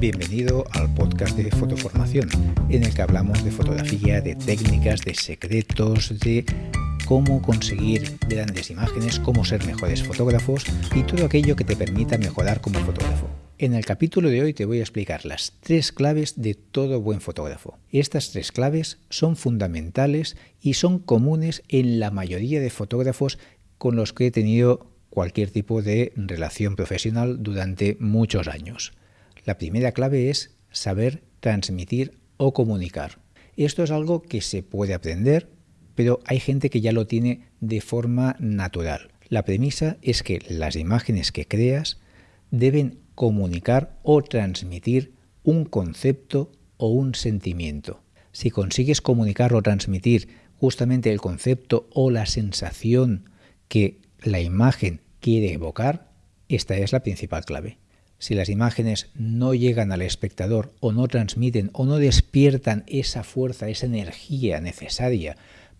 Bienvenido al podcast de Fotoformación, en el que hablamos de fotografía, de técnicas, de secretos, de cómo conseguir grandes imágenes, cómo ser mejores fotógrafos y todo aquello que te permita mejorar como fotógrafo. En el capítulo de hoy te voy a explicar las tres claves de todo buen fotógrafo. Estas tres claves son fundamentales y son comunes en la mayoría de fotógrafos con los que he tenido cualquier tipo de relación profesional durante muchos años. La primera clave es saber transmitir o comunicar. Esto es algo que se puede aprender, pero hay gente que ya lo tiene de forma natural. La premisa es que las imágenes que creas deben comunicar o transmitir un concepto o un sentimiento. Si consigues comunicar o transmitir justamente el concepto o la sensación que la imagen quiere evocar, esta es la principal clave. Si las imágenes no llegan al espectador o no transmiten o no despiertan esa fuerza, esa energía necesaria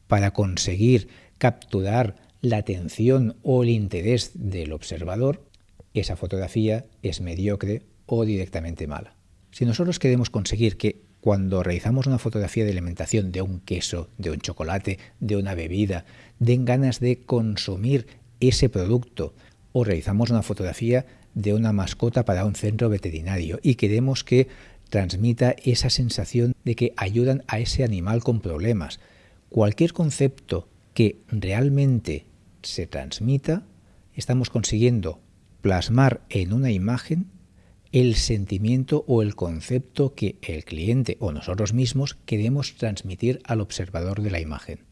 para conseguir capturar la atención o el interés del observador, esa fotografía es mediocre o directamente mala. Si nosotros queremos conseguir que cuando realizamos una fotografía de alimentación de un queso, de un chocolate, de una bebida, den ganas de consumir ese producto o realizamos una fotografía de una mascota para un centro veterinario y queremos que transmita esa sensación de que ayudan a ese animal con problemas. Cualquier concepto que realmente se transmita, estamos consiguiendo plasmar en una imagen el sentimiento o el concepto que el cliente o nosotros mismos queremos transmitir al observador de la imagen.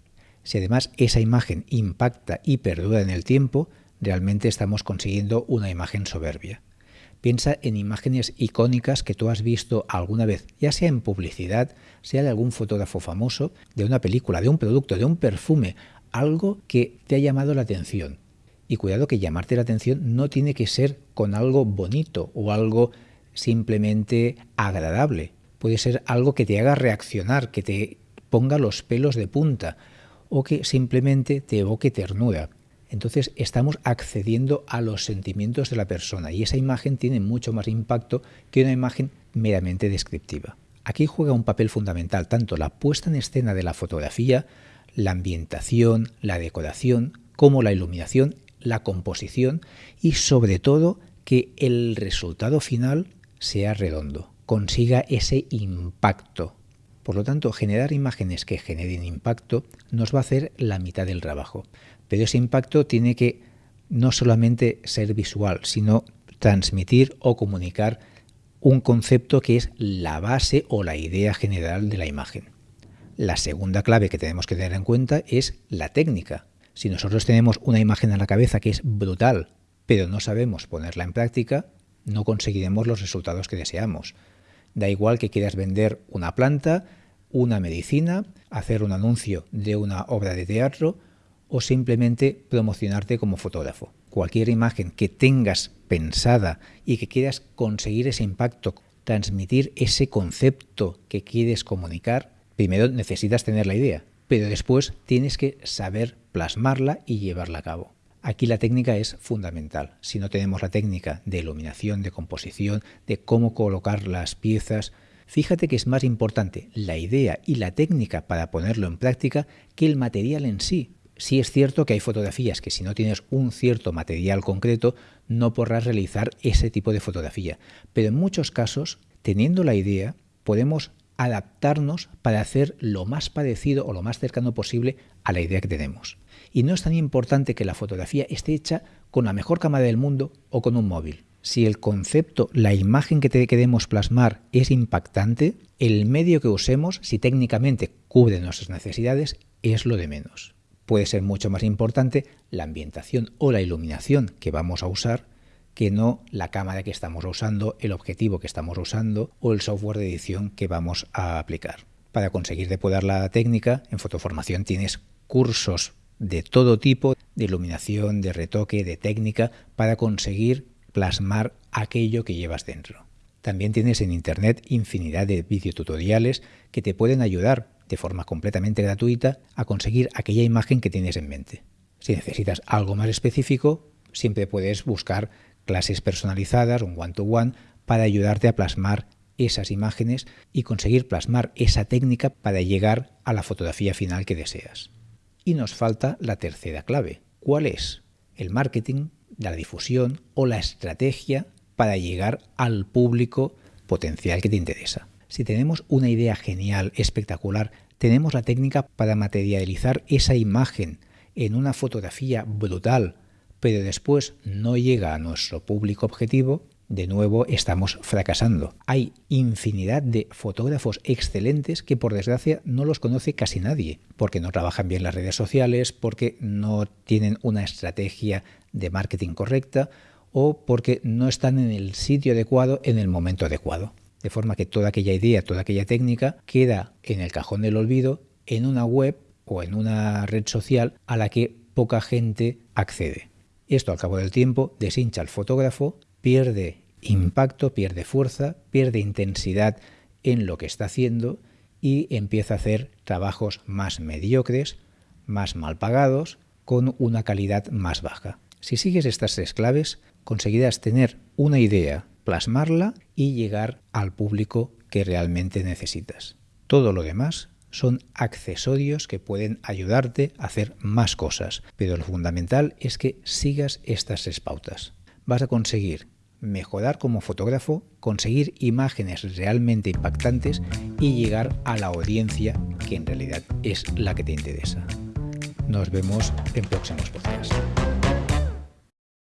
Si además esa imagen impacta y perdura en el tiempo, realmente estamos consiguiendo una imagen soberbia. Piensa en imágenes icónicas que tú has visto alguna vez, ya sea en publicidad, sea de algún fotógrafo famoso, de una película, de un producto, de un perfume, algo que te ha llamado la atención. Y cuidado que llamarte la atención no tiene que ser con algo bonito o algo simplemente agradable. Puede ser algo que te haga reaccionar, que te ponga los pelos de punta, o que simplemente te evoque ternura. Entonces estamos accediendo a los sentimientos de la persona y esa imagen tiene mucho más impacto que una imagen meramente descriptiva. Aquí juega un papel fundamental tanto la puesta en escena de la fotografía, la ambientación, la decoración, como la iluminación, la composición y sobre todo que el resultado final sea redondo, consiga ese impacto por lo tanto, generar imágenes que generen impacto nos va a hacer la mitad del trabajo. Pero ese impacto tiene que no solamente ser visual, sino transmitir o comunicar un concepto que es la base o la idea general de la imagen. La segunda clave que tenemos que tener en cuenta es la técnica. Si nosotros tenemos una imagen en la cabeza que es brutal, pero no sabemos ponerla en práctica, no conseguiremos los resultados que deseamos. Da igual que quieras vender una planta, una medicina, hacer un anuncio de una obra de teatro o simplemente promocionarte como fotógrafo. Cualquier imagen que tengas pensada y que quieras conseguir ese impacto, transmitir ese concepto que quieres comunicar, primero necesitas tener la idea, pero después tienes que saber plasmarla y llevarla a cabo. Aquí la técnica es fundamental. Si no tenemos la técnica de iluminación, de composición, de cómo colocar las piezas, Fíjate que es más importante la idea y la técnica para ponerlo en práctica que el material en sí. Sí es cierto que hay fotografías que si no tienes un cierto material concreto no podrás realizar ese tipo de fotografía, pero en muchos casos, teniendo la idea, podemos adaptarnos para hacer lo más parecido o lo más cercano posible a la idea que tenemos. Y no es tan importante que la fotografía esté hecha con la mejor cámara del mundo o con un móvil si el concepto, la imagen que te queremos plasmar es impactante, el medio que usemos, si técnicamente cubre nuestras necesidades, es lo de menos. Puede ser mucho más importante la ambientación o la iluminación que vamos a usar que no la cámara que estamos usando, el objetivo que estamos usando o el software de edición que vamos a aplicar. Para conseguir depurar la técnica, en fotoformación tienes cursos de todo tipo, de iluminación, de retoque, de técnica, para conseguir plasmar aquello que llevas dentro. También tienes en Internet infinidad de videotutoriales que te pueden ayudar de forma completamente gratuita a conseguir aquella imagen que tienes en mente. Si necesitas algo más específico, siempre puedes buscar clases personalizadas, un one-to-one, para ayudarte a plasmar esas imágenes y conseguir plasmar esa técnica para llegar a la fotografía final que deseas. Y nos falta la tercera clave. ¿Cuál es? El marketing, la difusión o la estrategia para llegar al público potencial que te interesa. Si tenemos una idea genial, espectacular, tenemos la técnica para materializar esa imagen en una fotografía brutal, pero después no llega a nuestro público objetivo, de nuevo estamos fracasando. Hay infinidad de fotógrafos excelentes que por desgracia no los conoce casi nadie, porque no trabajan bien las redes sociales, porque no tienen una estrategia de marketing correcta o porque no están en el sitio adecuado en el momento adecuado. De forma que toda aquella idea, toda aquella técnica queda en el cajón del olvido en una web o en una red social a la que poca gente accede. Esto al cabo del tiempo deshincha al fotógrafo, pierde impacto, pierde fuerza, pierde intensidad en lo que está haciendo y empieza a hacer trabajos más mediocres, más mal pagados, con una calidad más baja. Si sigues estas tres claves, conseguirás tener una idea, plasmarla y llegar al público que realmente necesitas. Todo lo demás son accesorios que pueden ayudarte a hacer más cosas, pero lo fundamental es que sigas estas tres pautas. Vas a conseguir mejorar como fotógrafo, conseguir imágenes realmente impactantes y llegar a la audiencia que en realidad es la que te interesa. Nos vemos en próximos podcasts.